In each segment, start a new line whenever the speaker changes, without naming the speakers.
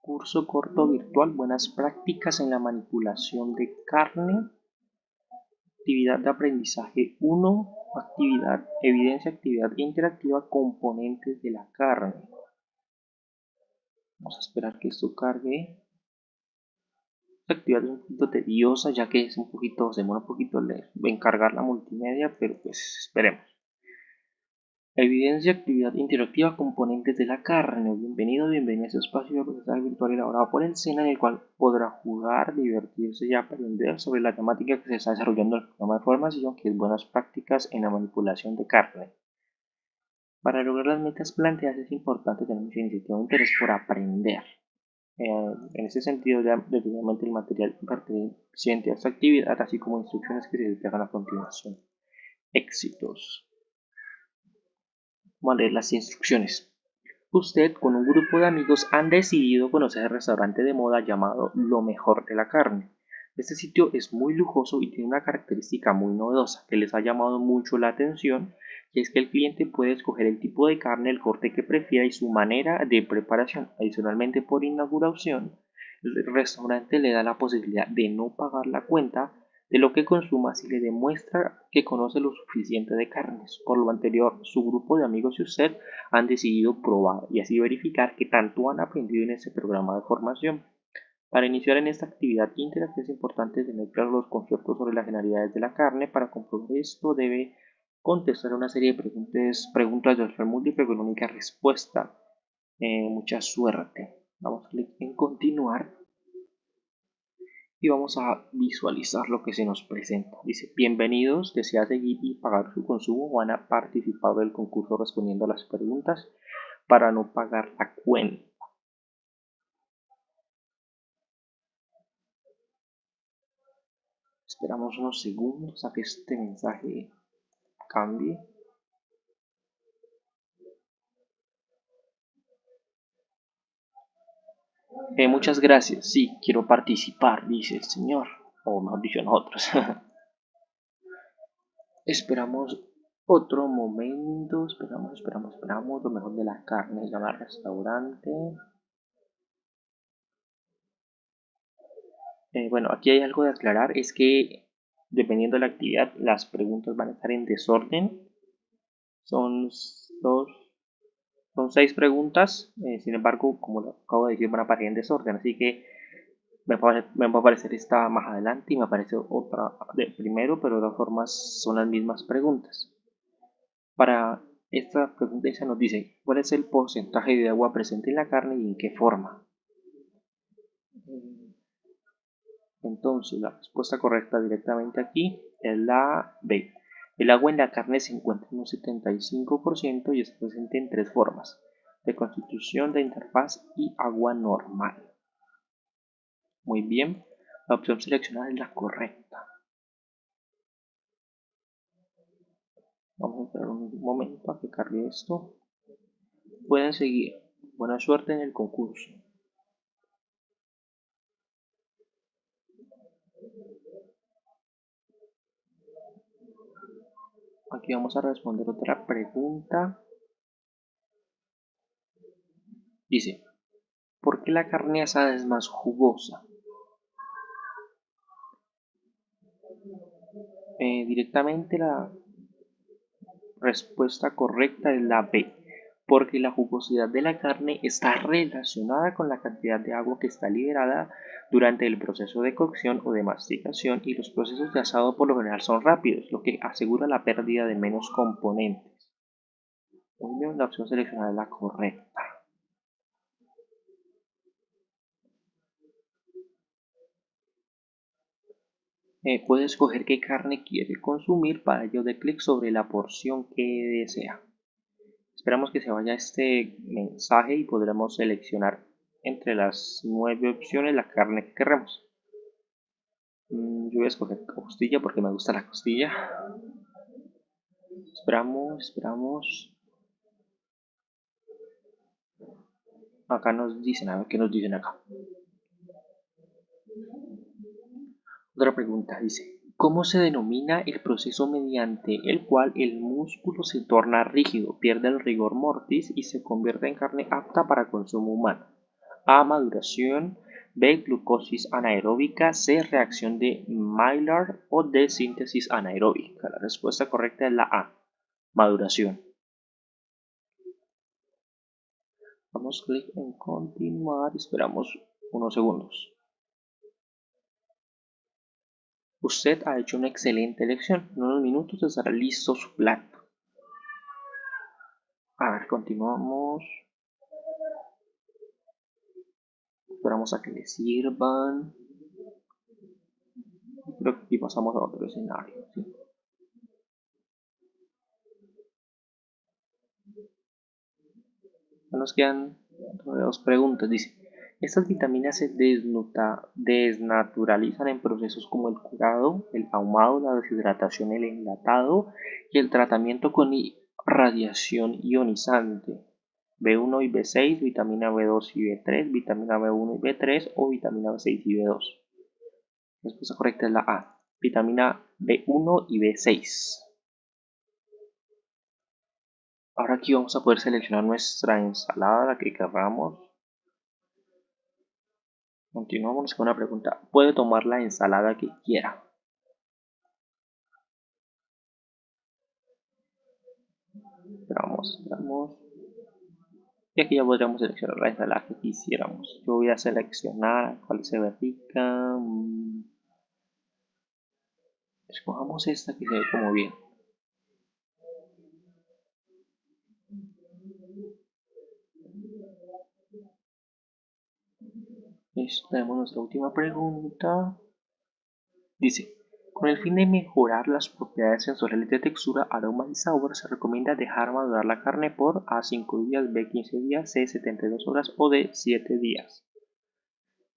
Curso corto virtual, buenas prácticas en la manipulación de carne. Actividad de aprendizaje 1, actividad, evidencia, actividad interactiva, componentes de la carne. Vamos a esperar que esto cargue. Esta actividad es un poquito tediosa ya que es un poquito, se demora un poquito en cargar la multimedia, pero pues esperemos. Evidencia, actividad interactiva, componentes de la carne. Bienvenido, bienvenido a este espacio de aprendizaje virtual elaborado por el SENA en el cual podrá jugar, divertirse y aprender sobre la temática que se está desarrollando en el programa de formación, que es buenas prácticas en la manipulación de carne. Para lograr las metas planteadas es importante tener mucha iniciativa e interés por aprender. Eh, en ese sentido, ya definitivamente el material perteneciente a esta actividad, así como instrucciones que se detallan a continuación. Éxitos. Leer las instrucciones. Usted con un grupo de amigos han decidido conocer el restaurante de moda llamado Lo Mejor de la Carne. Este sitio es muy lujoso y tiene una característica muy novedosa que les ha llamado mucho la atención y es que el cliente puede escoger el tipo de carne, el corte que prefiera y su manera de preparación. Adicionalmente por inauguración, el restaurante le da la posibilidad de no pagar la cuenta de lo que consuma si le demuestra que conoce lo suficiente de carnes. Por lo anterior, su grupo de amigos y usted han decidido probar y así verificar que tanto han aprendido en este programa de formación. Para iniciar en esta actividad interactiva es importante tener claros los conceptos sobre las generalidades de la carne. Para comprobar esto debe contestar una serie de preguntas, preguntas de opción múltiple con única respuesta. Eh, mucha suerte. Vamos a clic en continuar y vamos a visualizar lo que se nos presenta. Dice, bienvenidos, desea seguir y pagar su consumo van a participar del concurso respondiendo a las preguntas para no pagar la cuenta. Esperamos unos segundos a que este mensaje cambie. Eh, muchas gracias, sí, quiero participar, dice el señor, o mejor dicho nosotros. esperamos otro momento, esperamos, esperamos, esperamos, lo mejor de la carne, llamar restaurante. Eh, bueno, aquí hay algo de aclarar, es que dependiendo de la actividad, las preguntas van a estar en desorden. Son dos son seis preguntas, eh, sin embargo, como lo acabo de decir, van a aparecer en desorden, así que me va, a aparecer esta más adelante y me aparece otra de primero, pero de todas formas son las mismas preguntas. Para esta pregunta se nos dice, ¿cuál es el porcentaje de agua presente en la carne y en qué forma? Entonces, la respuesta correcta directamente aquí es la B. El agua en la carne se encuentra en un 75% y está presente en tres formas, de constitución, de interfaz y agua normal. Muy bien, la opción seleccionada es la correcta. Vamos a esperar un momento a que cargue esto. Pueden seguir. Buena suerte en el concurso. Aquí vamos a responder otra pregunta. Dice, ¿por qué la carne asada es más jugosa? Eh, directamente la respuesta correcta es la B, porque la jugosidad de la carne está relacionada con la cantidad de agua que está liberada durante el proceso de cocción o de masticación y los procesos de asado por lo general son rápidos, lo que asegura la pérdida de menos componentes. Bien, la opción seleccionada es la correcta. Eh, puede escoger qué carne quiere consumir, para ello de clic sobre la porción que desea. Esperamos que se vaya este mensaje y podremos seleccionar entre las nueve opciones la carne que queremos. Mm, yo voy a escoger costilla porque me gusta la costilla. Esperamos, esperamos. Acá nos dicen, a ver qué nos dicen acá. Otra pregunta dice, ¿Cómo se denomina el proceso mediante el cual el músculo se torna rígido, pierde el rigor mortis y se convierte en carne apta para consumo humano? A. Maduración. B. Glucosis anaeróbica. C. Reacción de Maillard o D. Síntesis anaeróbica. La respuesta correcta es la A. Maduración. Damos clic en continuar y esperamos unos segundos. Usted ha hecho una excelente elección. En unos minutos estará listo su plato. A ver, continuamos. Esperamos a que le sirvan. Creo que aquí pasamos a otro escenario. Nos quedan dos preguntas. Dice, estas vitaminas se desnaturalizan en procesos como el curado, el ahumado, la deshidratación, el enlatado y el tratamiento con radiación ionizante. B1 y B6, vitamina B2 y B3, vitamina B1 y B3 o vitamina B6 y B2. La respuesta correcta es la A, vitamina B1 y B6. Ahora aquí vamos a poder seleccionar nuestra ensalada, la que queramos. Continuamos con una pregunta. Puede tomar la ensalada que quiera. Esperamos, esperamos. Y aquí ya podríamos seleccionar la ensalada que quisiéramos. Yo voy a seleccionar cuál se ve rica. Mm. Escojamos esta que se ve como bien. Tenemos nuestra última pregunta. Dice, con el fin de mejorar las propiedades sensoriales de textura, aroma y sabor, se recomienda dejar madurar la carne por A 5 días, B 15 días, C 72 horas o D 7 días.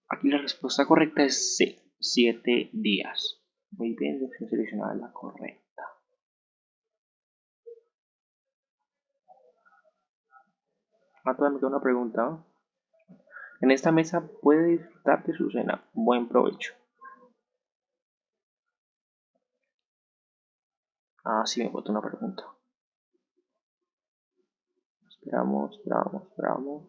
Aquí la respuesta correcta es C, 7 días. Muy bien, opción seleccionada la correcta. Ah, todavía me queda una pregunta. En esta mesa puede disfrutar de su cena. Buen provecho. Ah, sí, me botó una pregunta. Esperamos, esperamos, esperamos.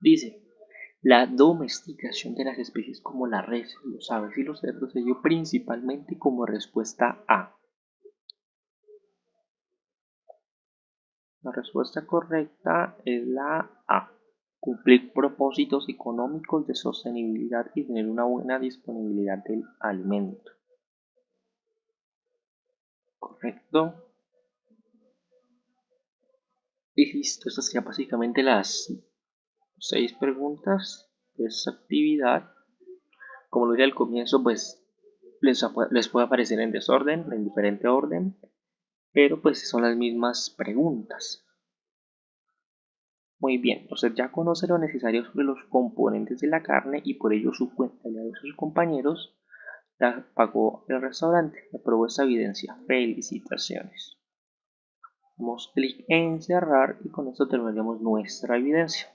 Dice, la domesticación de las especies como la res, los aves y los cerdos se dio principalmente como respuesta a. La respuesta correcta es la A. Cumplir propósitos económicos de sostenibilidad y tener una buena disponibilidad del alimento. Correcto. Y listo, estas serían básicamente las seis preguntas de esta actividad. Como lo dije al comienzo, pues les, puede aparecer en desorden, en diferente orden, pero pues son las mismas preguntas. Muy bien, usted ya conoce lo necesario sobre los componentes de la carne y por ello su cuenta y la de sus compañeros la pagó el restaurante. Aprobó esta evidencia. Felicitaciones. Damos clic en cerrar y con esto terminaremos nuestra evidencia.